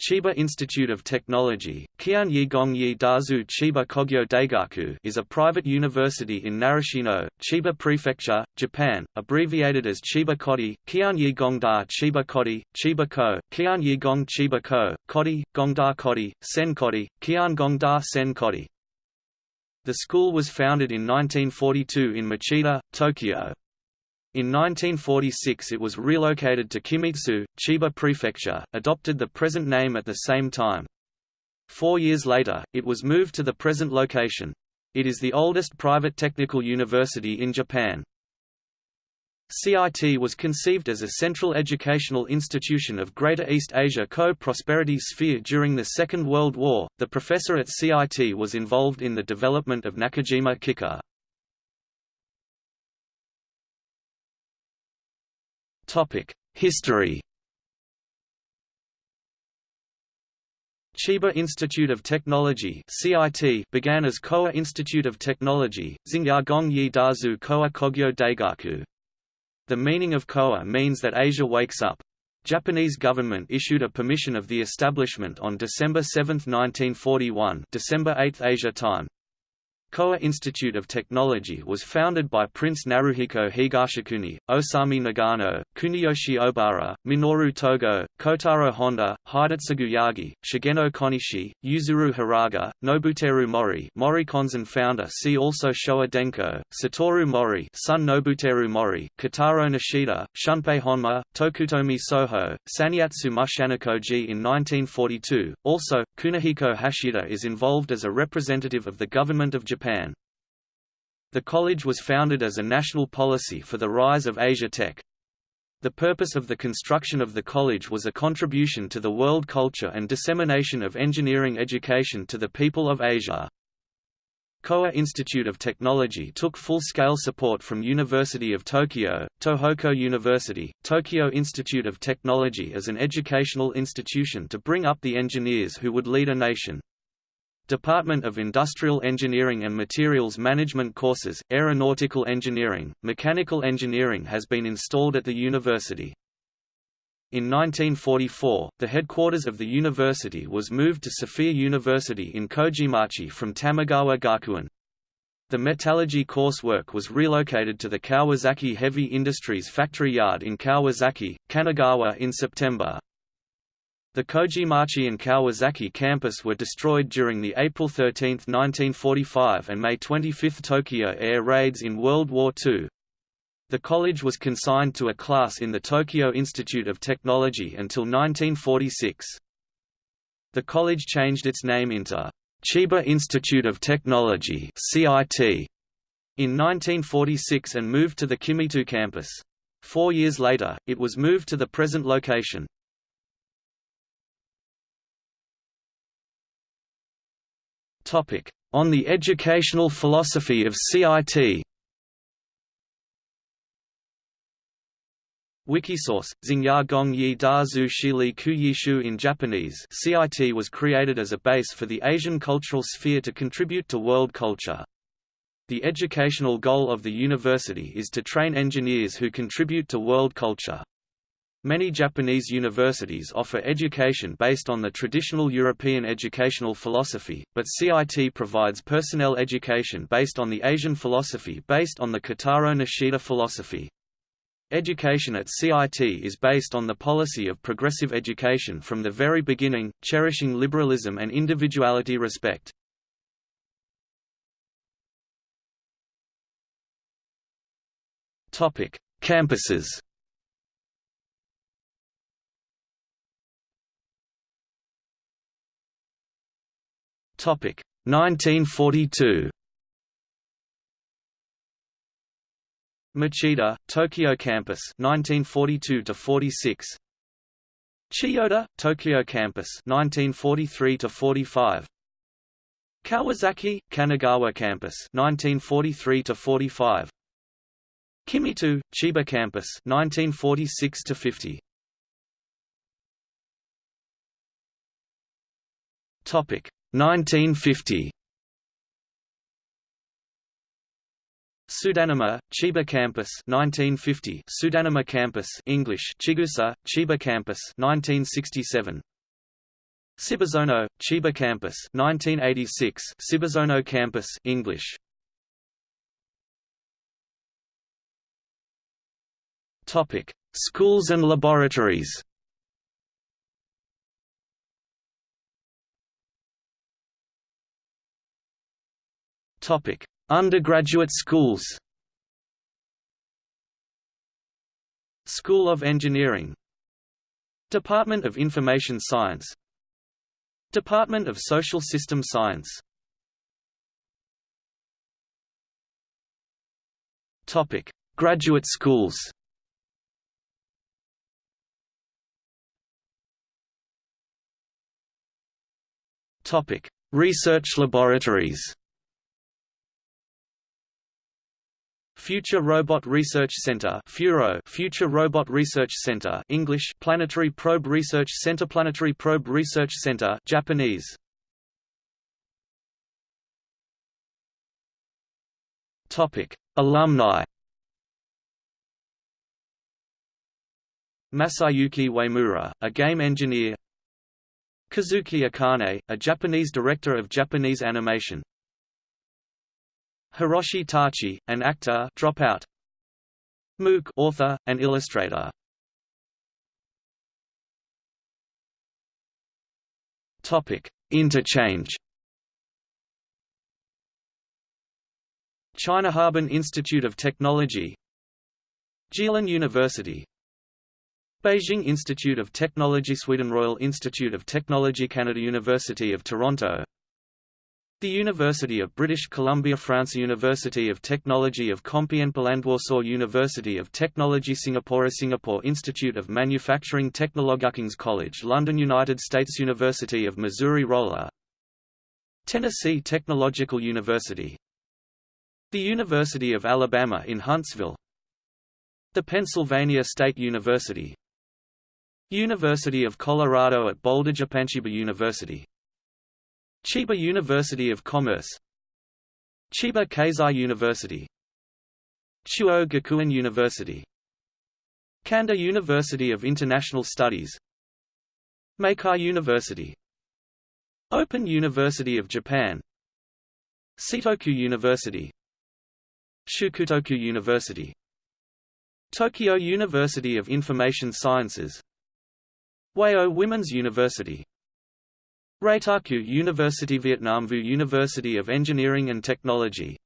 Chiba Institute of Technology, Kianyi Gongyi Dazu Chiba Kogyo Daigaku is a private university in Narashino, Chiba Prefecture, Japan, abbreviated as Chiba Kodi, Kianyi Gongda Chiba Kodi, Chiba Ko, Kianyi Gong Chiba Ko, Kodi, Gongda Kodi, Sen Kodi, Kian Gongda Sen Kodi. The school was founded in 1942 in Machida, Tokyo. In 1946 it was relocated to Kimitsu, Chiba Prefecture, adopted the present name at the same time. Four years later, it was moved to the present location. It is the oldest private technical university in Japan. CIT was conceived as a central educational institution of Greater East Asia Co-Prosperity Sphere during the Second World War. The professor at CIT was involved in the development of Nakajima Kikka. History Chiba Institute of Technology (CIT) began as Koa Institute of Technology, Xingya Gongyi Dazu Koa Kogyo Daigaku. The meaning of Koa means that Asia wakes up. Japanese government issued a permission of the establishment on December 7, 1941, December 8 Asia time. Koa Institute of Technology was founded by Prince Naruhiko Higashikuni, Osami Nagano, Kuniyoshi Obara, Minoru Togo, Kotaro Honda, Hidetsugu Yagi, Shigenao Konishi, Yuzuru Hiraga, Nobuteru Mori Mori Konzern founder see also Showa Denko, Satoru Mori son Nobuteru Mori, Kitaro Nishida, Shunpei Honma, Tokutomi Soho, Saneatsu Mushanokoji in 1942. Also, Kunihiko Hashida is involved as a representative of the government of Japan Japan. The college was founded as a national policy for the rise of Asia Tech. The purpose of the construction of the college was a contribution to the world culture and dissemination of engineering education to the people of Asia. Koa Institute of Technology took full-scale support from University of Tokyo, Tohoku University, Tokyo Institute of Technology as an educational institution to bring up the engineers who would lead a nation. Department of Industrial Engineering and Materials Management courses, Aeronautical Engineering, Mechanical Engineering has been installed at the university. In 1944, the headquarters of the university was moved to Sophia University in Kojimachi from Tamagawa Gakuen. The metallurgy coursework was relocated to the Kawasaki Heavy Industries factory yard in Kawasaki, Kanagawa in September. The Kojimachi and Kawasaki campus were destroyed during the April 13, 1945 and May 25 Tokyo air raids in World War II. The college was consigned to a class in the Tokyo Institute of Technology until 1946. The college changed its name into Chiba Institute of Technology (CIT) in 1946 and moved to the Kimitsu campus. Four years later, it was moved to the present location. On the educational philosophy of CIT Wikisource, Xingya Gong Yi Da Zhu Shili Ku Yishu in Japanese CIT was created as a base for the Asian cultural sphere to contribute to world culture. The educational goal of the university is to train engineers who contribute to world culture. Many Japanese universities offer education based on the traditional European educational philosophy, but CIT provides personnel education based on the Asian philosophy based on the Kitaro Nishida philosophy. Education at CIT is based on the policy of progressive education from the very beginning, cherishing liberalism and individuality respect. Campuses Topic 1942. Machida, Tokyo Campus 1942 to 46. Chiyoda, Tokyo Campus 1943 to 45. Kawasaki, Kanagawa Campus 1943 to 45. Kimitsu, Chiba Campus 1946 to 50. Topic 1950 Tsudanuma, Chiba Campus 1950 Tsudanuma Campus English Chigusa, Chiba Campus 1967 Shibazono, Chiba Campus 1986 Shibazono Campus English. Topic Schools and laboratories Topic. Undergraduate schools School of Engineering Department of Information Science Department of Social System Science Topic. Graduate schools Topic. Research laboratories Future Robot Research Center FURO Future Robot Research Center English Planetary Probe Research Center Planetary Probe Research Center Japanese. Topic Alumni. Masayuki Uemura, a game engineer. Kazuki Akane, a Japanese director of Japanese animation Hiroshi Tachi, an actor dropout. Mook author, and illustrator. Topic: Interchange. China Harbin Institute of Technology Jilin University Beijing Institute of Technology Sweden Royal Institute of Technology Canada University of Toronto the University of British Columbia France University of Technology of Compiègne and Warsaw University of Technology Singapore Singapore Institute of Manufacturing Technology King's College London United States University of Missouri Rolla. Tennessee Technological University. The University of Alabama in Huntsville. The Pennsylvania State University. University of Colorado at Boulder Japanchiba University Chiba University of Commerce. Chiba Keizai University. Chuo Gakuen University. Kanda University of International Studies. Meikai University. Open University of Japan. Seitoku University. Shukutoku University. Tokyo University of Information Sciences. Wayo Women's University Reitaku University Vietnam Vu University of Engineering and Technology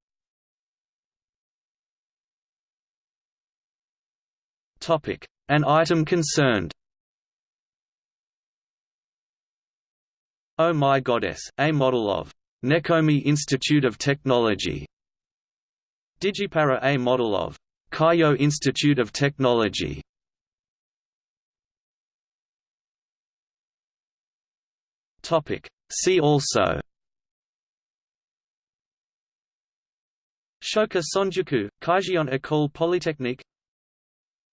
Topic: An item concerned. Oh My Goddess, a model of Nekomi Institute of Technology. Digipara a model of Kaio Institute of Technology. Topic. See also. Shoka Sonjuku, Kaijion École Polytechnique.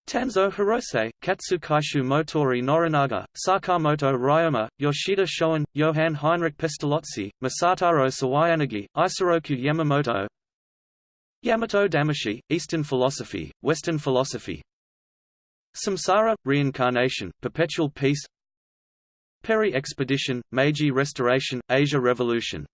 Tanso Hirose, Katsu Kaishu Motoori Norinaga, Sakamoto Ryoma, Yoshida Shoin, Johann Heinrich Pestalozzi, Masataro Sawayanagi, Isoroku Yamamoto. Yamato Damashi, Eastern Philosophy, Western Philosophy. Samsara, Reincarnation, Perpetual Peace Perry Expedition, Meiji Restoration, Asia Revolution